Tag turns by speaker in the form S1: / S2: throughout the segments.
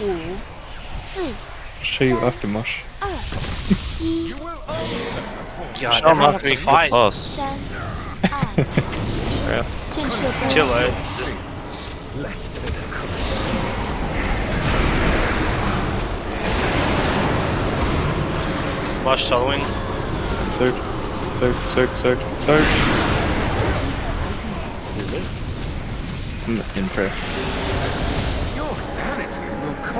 S1: Show you after Mosh.
S2: yeah,
S3: Show
S2: him
S3: after he
S2: fight.
S4: us. yeah. Chill
S2: out. Just... Mosh soloing.
S1: Search, search, search, search, search. I'm impressed.
S5: Your vanity will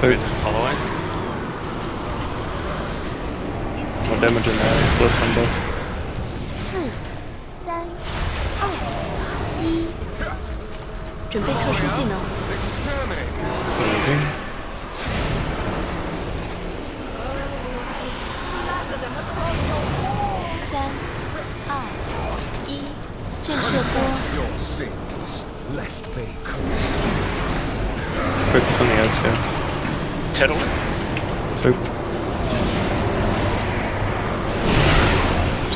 S1: 推跑了喂。我
S4: damage？三刀。准备特殊技能。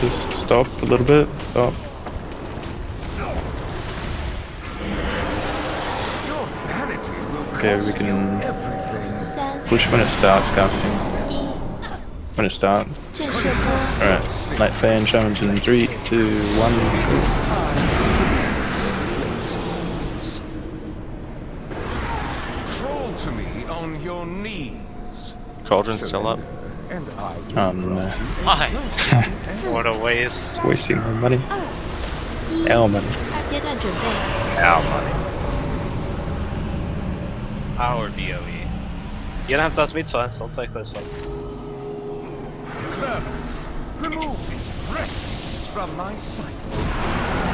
S1: just stop a little bit. Stop. Okay, we can push when it starts casting. When it starts. Alright, night fan challenge in
S5: 3, 2, 1. on your knees.
S3: Cauldron still up.
S1: Oh no.
S2: Why? what a waste.
S1: Wasting our money. Our money.
S2: Our money. Our BOE. You don't have to ask me twice, I'll take those first.
S5: Servants, remove this wreckage from my sight.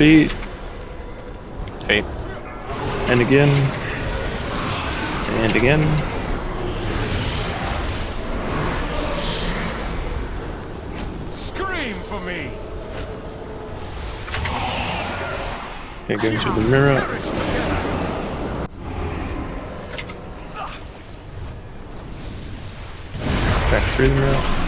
S1: Feet.
S3: Hey,
S1: And again. And again.
S5: Scream for me.
S1: Okay, going through the mirror. Back through the mirror.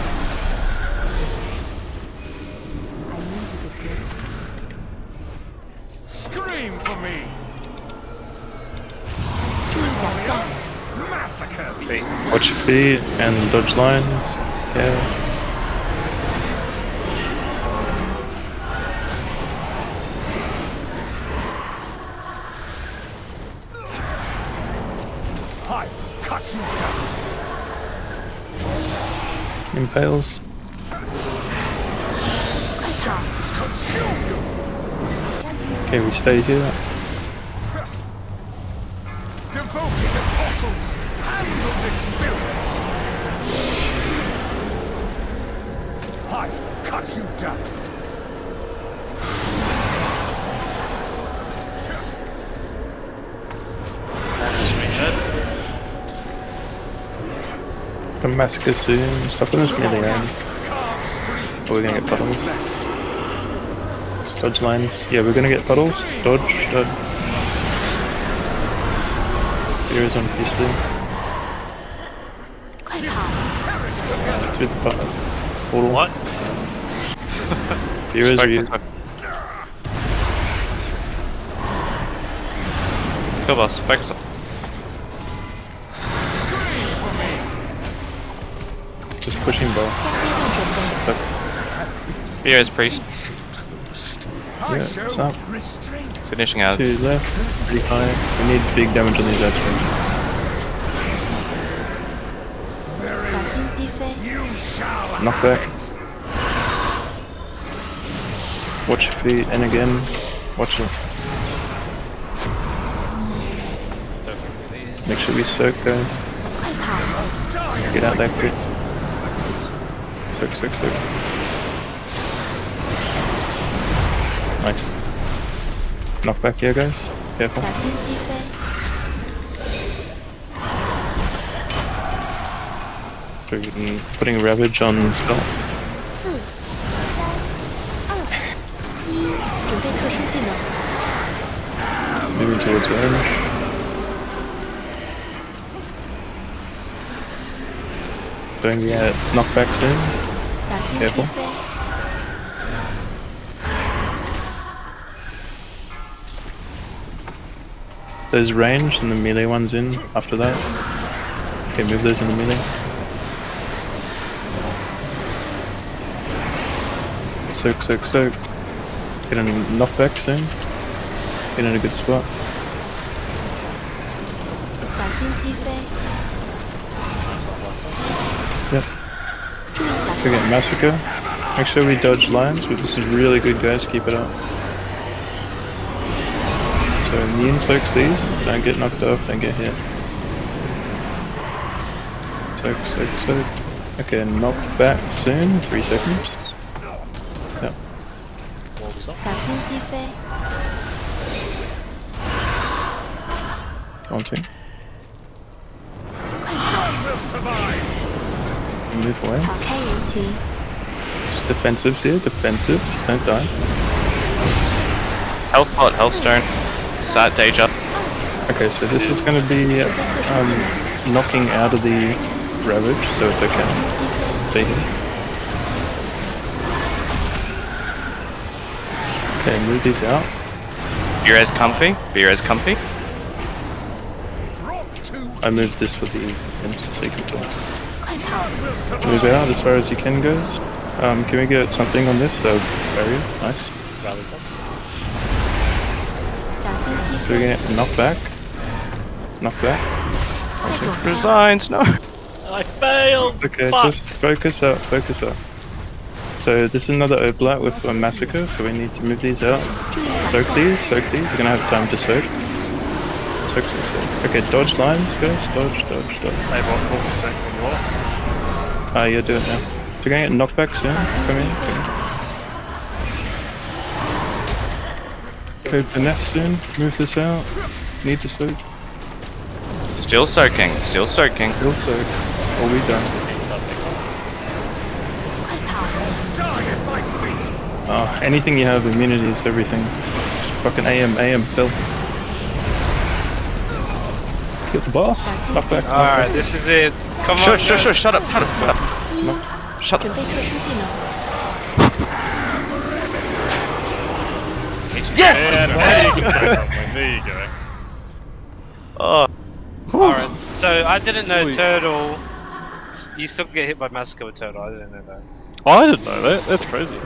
S2: Feet.
S1: Watch your feet and dodge lines. Yeah.
S5: I cut you down.
S1: Impales.
S4: 快找
S5: ！Consume you.
S1: Okay, we stay here.
S5: I will cut you down.
S2: Manage.
S1: The massacre soon. Stop on this melee round.
S5: Can't.
S1: Or we're gonna get puddles. Just dodge lines. Yeah, we're gonna get puddles. Dodge, dodge. Here is on PC.
S4: 快跑
S1: ！To the pu- portal.
S2: What?
S3: He
S1: was
S3: weak. Kill us, spikes up.
S1: Just pushing both.
S3: Here is priest.
S1: Yeah, it's up.
S3: Finishing out.
S1: Two left, pretty high. We need big damage on these edge Knockback. Watch your feet and again. Watch it. Make sure we soak guys. Get out there quick. Soak, soak, soak. Nice. Knock back here guys. Careful. So you can putting ravage on spell. Moving towards Rome. Don't get
S4: knocked back soon.
S1: Careful. There's range and the melee one's in after that. Okay, move those in the melee. Soak, soak, soak. Get any knockback soon. Get in a good spot. Yep. We get massacre. Make sure we dodge lines. but this is really good guys, keep it up. So immune soaks these, don't get knocked off, don't get hit. Soak, soak, soak. Okay, knocked back soon, three seconds. Yep.
S4: 小心击飞，
S1: On to.
S4: 快跑！
S5: will survive.
S1: Move away.
S4: 跑开人群，
S1: Just defensives here, defensives, don't die.
S3: Health pot, health stone. Sat Deja.
S1: Okay, so this is going to be
S4: 准备特殊技
S1: um,
S4: 能，
S1: knocking out of the ravage, so it's
S4: 小
S1: okay.
S4: 心击
S1: Okay, move these out.
S3: Beer as comfy. Beer as comfy.
S1: I moved this for the
S5: infantry control.
S1: Move out as far as you can, guys. Um, can we get something on this? So, barrier, nice. So
S4: we're
S1: gonna knock back. Knock back.
S3: Resigns, no!
S2: I failed!
S1: Okay,
S2: Fuck.
S1: just focus up. focus up. So this is another oblat with a massacre, so we need to move these out. Soak these, soak these, you're gonna have time to soak. Soak, soak, soak. Okay, dodge lines guys, dodge, dodge, dodge.
S2: I won't hold the soak when are.
S1: Ah, you're doing it now. So you're gonna get knockbacks, yeah? Come in, Okay, finesse soon, move this out. Need to soak.
S3: Still soaking, still soaking.
S1: Still soak. Are we done? Oh, anything you have immunity is everything. Just fucking AM, AM, Phil. Get the boss. Back.
S2: Alright, this is it. Come on. Sure,
S3: sure, shut up, shut up, shut up.
S4: No.
S3: Shut up. yes!
S2: There you go.
S3: Oh.
S2: Alright, so I didn't know Turtle. You still get hit by Massacre with Turtle, I didn't know that.
S1: I didn't know that. That's crazy.